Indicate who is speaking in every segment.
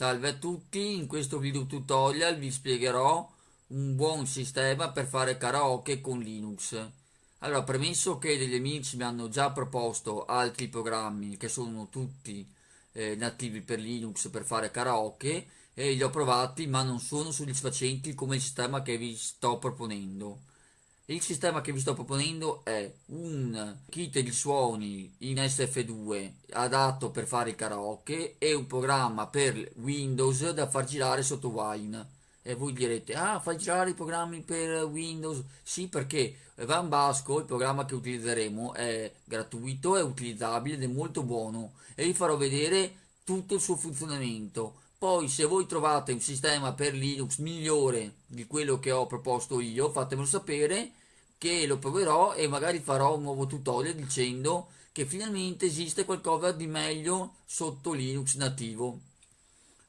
Speaker 1: Salve a tutti, in questo video tutorial vi spiegherò un buon sistema per fare karaoke con Linux. Allora, premesso che degli amici mi hanno già proposto altri programmi che sono tutti eh, nativi per Linux per fare karaoke e li ho provati ma non sono soddisfacenti come il sistema che vi sto proponendo. Il sistema che vi sto proponendo è un kit di suoni in SF2 adatto per fare il karaoke e un programma per Windows da far girare sotto Wine. E voi direte, ah, fai girare i programmi per Windows? Sì, perché Van Basco, il programma che utilizzeremo, è gratuito, è utilizzabile ed è molto buono e vi farò vedere tutto il suo funzionamento. Poi se voi trovate un sistema per Linux migliore di quello che ho proposto io, fatemelo sapere che lo proverò e magari farò un nuovo tutorial dicendo che finalmente esiste qualcosa di meglio sotto Linux nativo.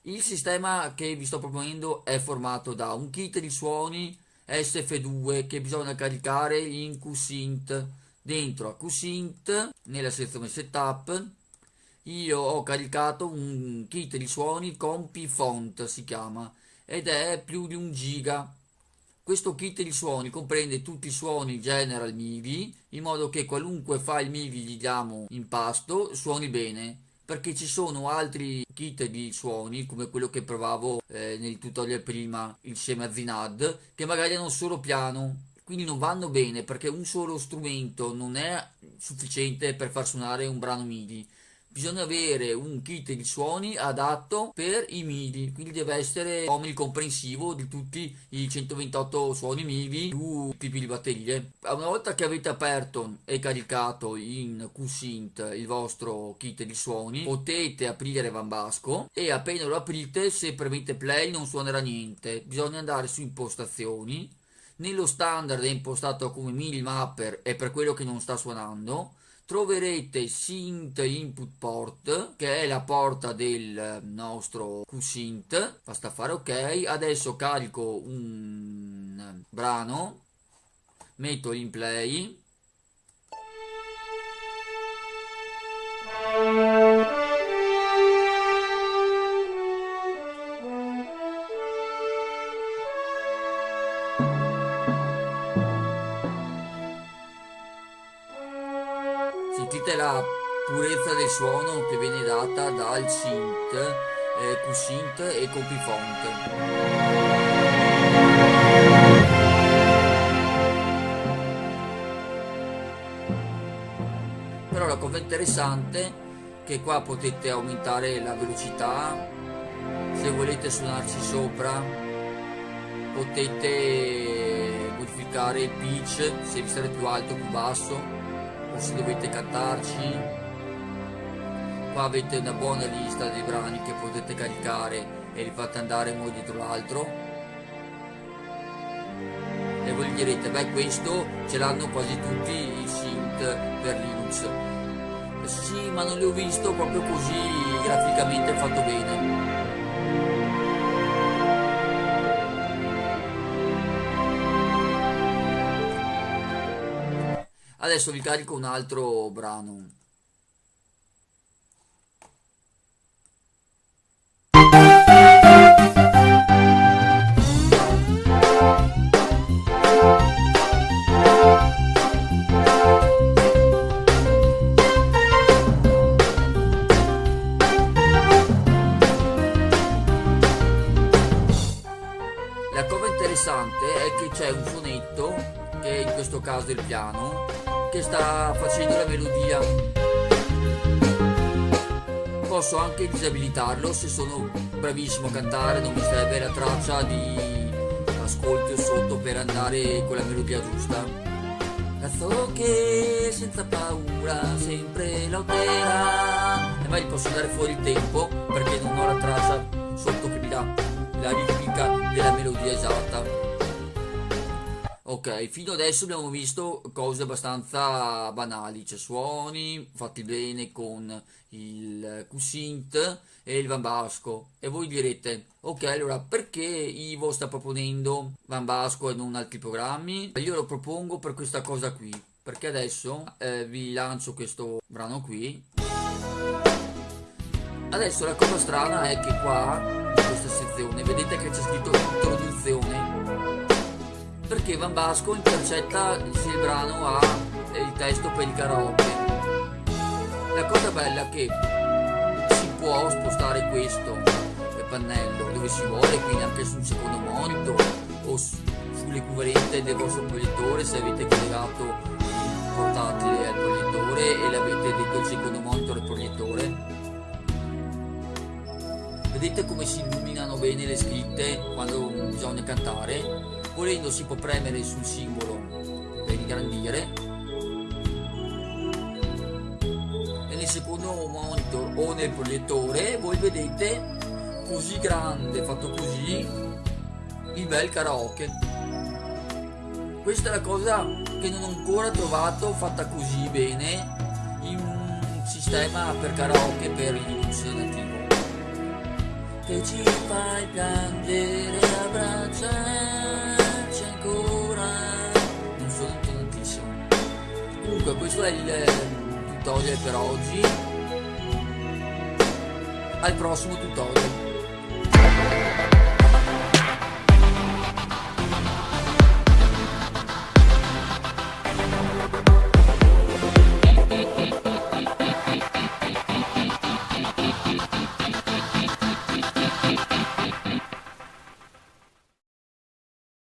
Speaker 1: Il sistema che vi sto proponendo è formato da un kit di suoni SF2 che bisogna caricare in QSynth. Dentro a QSynth, nella sezione setup, io ho caricato un kit di suoni con P-Font si chiama ed è più di un giga questo kit di suoni comprende tutti i suoni general MIDI in modo che qualunque file MIDI gli diamo in pasto suoni bene. Perché ci sono altri kit di suoni come quello che provavo eh, nel tutorial prima insieme a Zinad che magari hanno solo piano. Quindi non vanno bene perché un solo strumento non è sufficiente per far suonare un brano MIDI bisogna avere un kit di suoni adatto per i MIDI quindi deve essere omnicomprensivo di tutti i 128 suoni MIDI più tipi di batterie. Una volta che avete aperto e caricato in QSynth il vostro kit di suoni potete aprire Van Basco e appena lo aprite se premete play non suonerà niente. Bisogna andare su impostazioni. Nello standard è impostato come MIDI mapper e per quello che non sta suonando troverete synth input port che è la porta del nostro QSynth basta fare ok. Adesso carico un brano. Metto in play sentite la purezza del suono che viene data dal synth eh, Q-Synth e Copyfont però la cosa interessante è che qua potete aumentare la velocità. Se volete suonarci sopra potete modificare il pitch se vi serve più alto o più basso se dovete cantarci. Qua avete una buona lista dei brani che potete caricare e li fate andare uno dietro l'altro. E voi direte beh questo ce l'hanno quasi tutti i synth per Linux. Sì ma non li ho visto proprio così graficamente fatto bene Adesso vi carico un altro brano. La cosa interessante è che c'è un suonetto, che in questo caso il piano, che sta facendo la melodia. Posso anche disabilitarlo se sono bravissimo a cantare non mi serve la traccia di ascolto sotto per andare con la melodia giusta. Cazzo che senza paura sempre lotterà e mai posso dare fuori il tempo perché non ho la traccia sotto che mi dà la ritmica della melodia esatta Ok, fino adesso abbiamo visto cose abbastanza banali, cioè suoni fatti bene con il QSynth e il Van Basco. E voi direte, ok, allora perché Ivo sta proponendo Van Basco e non altri programmi? Io lo propongo per questa cosa qui, perché adesso eh, vi lancio questo brano qui adesso la cosa strana è che qua in questa sezione vedete che c'è scritto introduzione perché Van Basco intercetta se il brano ha il testo per il karaoke. La cosa bella è che si può spostare questo pannello dove si vuole quindi anche sul secondo monitor o sull'equivalente del vostro proiettore se avete collegato il portatile al proiettore e l'avete dentro il secondo monitor al proiettore. Vedete come si illuminano bene le scritte quando bisogna cantare volendo si può premere sul simbolo per ingrandire e nel secondo monitor o nel proiettore voi vedete così grande, fatto così, il bel karaoke. Questa è la cosa che non ho ancora trovato fatta così bene in un sistema per karaoke per Linux nativo. Che ci fai piangere, abbracciarci questo è il tutorial per oggi. Al prossimo tutorial.